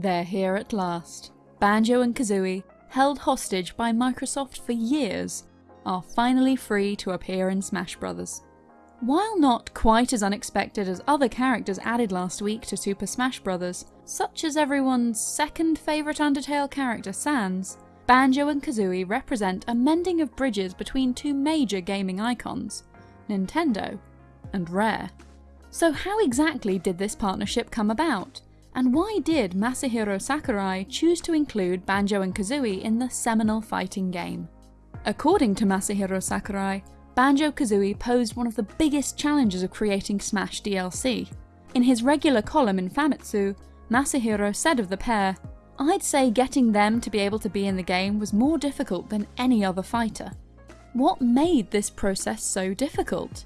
They're here at last. Banjo and Kazooie, held hostage by Microsoft for years, are finally free to appear in Smash Bros. While not quite as unexpected as other characters added last week to Super Smash Bros., such as everyone's second favourite Undertale character Sans, Banjo and Kazooie represent a mending of bridges between two major gaming icons, Nintendo and Rare. So how exactly did this partnership come about? And why did Masahiro Sakurai choose to include Banjo and Kazooie in the seminal fighting game? According to Masahiro Sakurai, Banjo-Kazooie posed one of the biggest challenges of creating Smash DLC. In his regular column in Famitsu, Masahiro said of the pair, I'd say getting them to be able to be in the game was more difficult than any other fighter. What made this process so difficult?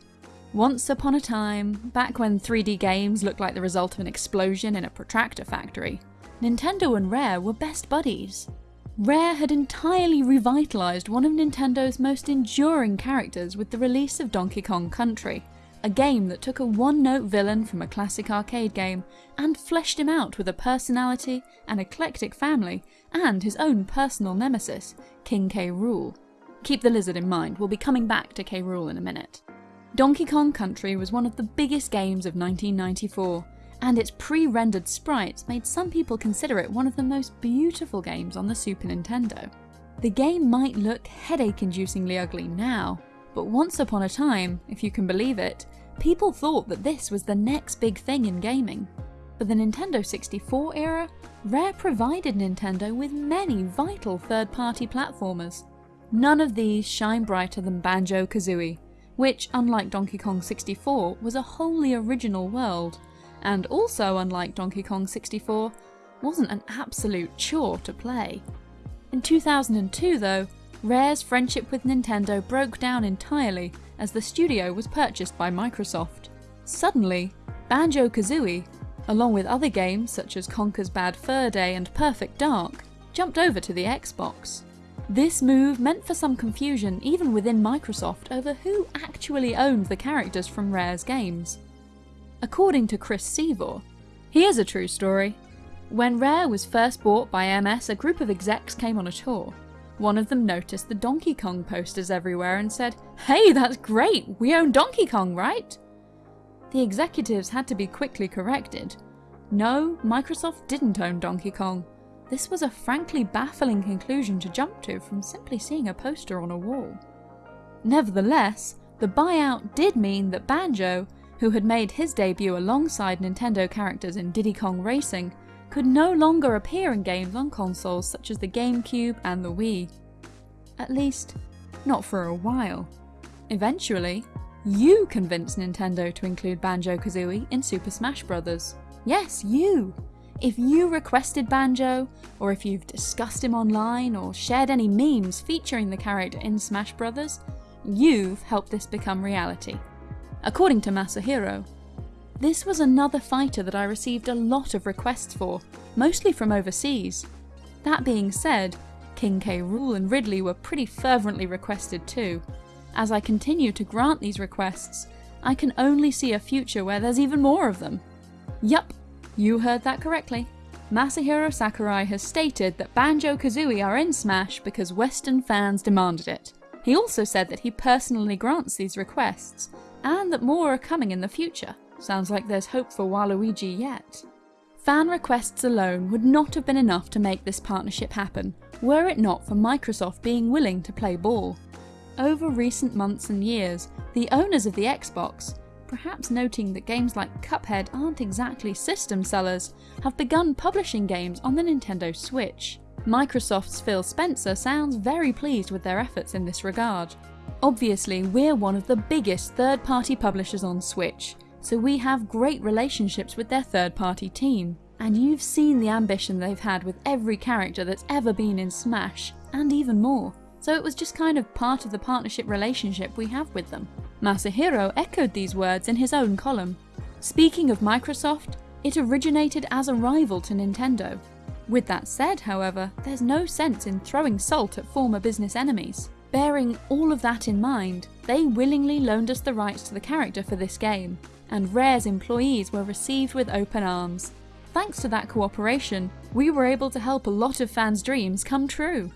Once upon a time, back when 3D games looked like the result of an explosion in a protractor factory, Nintendo and Rare were best buddies. Rare had entirely revitalised one of Nintendo's most enduring characters with the release of Donkey Kong Country, a game that took a one-note villain from a classic arcade game and fleshed him out with a personality, an eclectic family, and his own personal nemesis, King K. Rool. Keep the lizard in mind, we'll be coming back to K. Rool in a minute. Donkey Kong Country was one of the biggest games of 1994, and its pre-rendered sprites made some people consider it one of the most beautiful games on the Super Nintendo. The game might look headache-inducingly ugly now, but once upon a time, if you can believe it, people thought that this was the next big thing in gaming. For the Nintendo 64 era, Rare provided Nintendo with many vital third-party platformers. None of these shine brighter than Banjo-Kazooie, which, unlike Donkey Kong 64, was a wholly original world, and also, unlike Donkey Kong 64, wasn't an absolute chore to play. In 2002 though, Rare's friendship with Nintendo broke down entirely as the studio was purchased by Microsoft. Suddenly, Banjo-Kazooie, along with other games such as Conker's Bad Fur Day and Perfect Dark, jumped over to the Xbox. This move meant for some confusion even within Microsoft over who actually owned the characters from Rare's games. According to Chris Seavor, here's a true story. When Rare was first bought by MS, a group of execs came on a tour. One of them noticed the Donkey Kong posters everywhere and said, Hey, that's great! We own Donkey Kong, right? The executives had to be quickly corrected. No, Microsoft didn't own Donkey Kong. This was a frankly baffling conclusion to jump to from simply seeing a poster on a wall. Nevertheless, the buyout did mean that Banjo, who had made his debut alongside Nintendo characters in Diddy Kong Racing, could no longer appear in games on consoles such as the GameCube and the Wii. At least, not for a while. Eventually, you convinced Nintendo to include Banjo-Kazooie in Super Smash Bros. Yes, you! If you requested Banjo, or if you've discussed him online or shared any memes featuring the character in Smash Bros, you've helped this become reality. According to Masahiro, this was another fighter that I received a lot of requests for, mostly from overseas. That being said, King K. Rool and Ridley were pretty fervently requested too. As I continue to grant these requests, I can only see a future where there's even more of them. Yup, you heard that correctly. Masahiro Sakurai has stated that Banjo-Kazooie are in Smash because Western fans demanded it. He also said that he personally grants these requests, and that more are coming in the future. Sounds like there's hope for Waluigi yet. Fan requests alone would not have been enough to make this partnership happen, were it not for Microsoft being willing to play ball. Over recent months and years, the owners of the Xbox, perhaps noting that games like Cuphead aren't exactly system sellers, have begun publishing games on the Nintendo Switch. Microsoft's Phil Spencer sounds very pleased with their efforts in this regard. Obviously, we're one of the biggest third-party publishers on Switch, so we have great relationships with their third-party team. And you've seen the ambition they've had with every character that's ever been in Smash, and even more. So it was just kind of part of the partnership relationship we have with them. Masahiro echoed these words in his own column. Speaking of Microsoft, it originated as a rival to Nintendo. With that said, however, there's no sense in throwing salt at former business enemies. Bearing all of that in mind, they willingly loaned us the rights to the character for this game, and Rare's employees were received with open arms. thanks to that cooperation, we were able to help a lot of fans' dreams come true.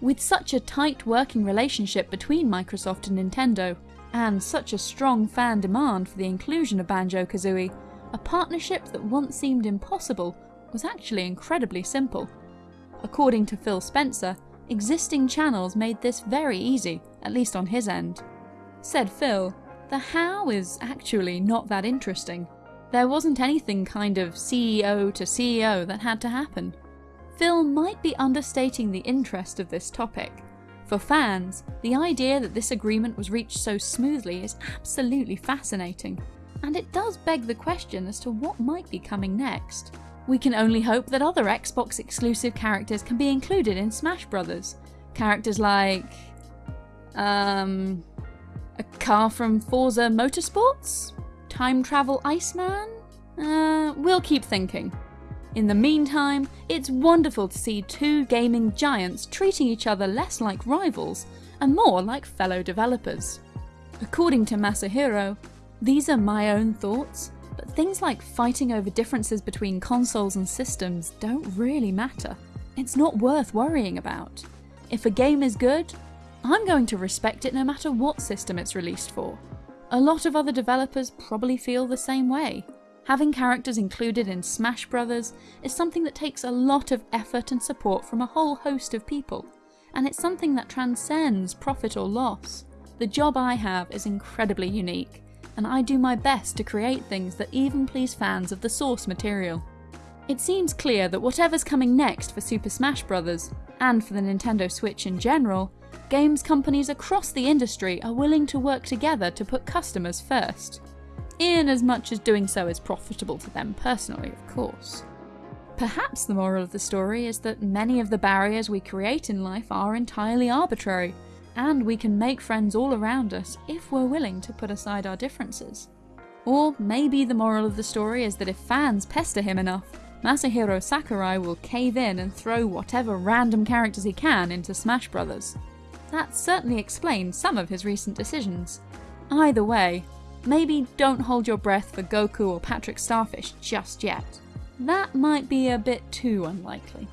With such a tight working relationship between Microsoft and Nintendo, and such a strong fan demand for the inclusion of Banjo-Kazooie, a partnership that once seemed impossible was actually incredibly simple. According to Phil Spencer, existing channels made this very easy, at least on his end. Said Phil, the how is actually not that interesting. There wasn't anything kind of CEO to CEO that had to happen. Phil might be understating the interest of this topic. For fans, the idea that this agreement was reached so smoothly is absolutely fascinating, and it does beg the question as to what might be coming next. We can only hope that other Xbox exclusive characters can be included in Smash Brothers. Characters like... um... a car from Forza Motorsports? Time Travel Iceman? Uh, we'll keep thinking. In the meantime, it's wonderful to see two gaming giants treating each other less like rivals and more like fellow developers. According to Masahiro, these are my own thoughts, but things like fighting over differences between consoles and systems don't really matter. It's not worth worrying about. If a game is good, I'm going to respect it no matter what system it's released for. A lot of other developers probably feel the same way. Having characters included in Smash Brothers is something that takes a lot of effort and support from a whole host of people, and it's something that transcends profit or loss. The job I have is incredibly unique, and I do my best to create things that even please fans of the source material. It seems clear that whatever's coming next for Super Smash Bros., and for the Nintendo Switch in general, games companies across the industry are willing to work together to put customers first in as much as doing so is profitable to them personally, of course. Perhaps the moral of the story is that many of the barriers we create in life are entirely arbitrary, and we can make friends all around us if we're willing to put aside our differences. Or maybe the moral of the story is that if fans pester him enough, Masahiro Sakurai will cave in and throw whatever random characters he can into Smash Bros. That certainly explains some of his recent decisions. Either way, maybe don't hold your breath for Goku or Patrick Starfish just yet. That might be a bit too unlikely.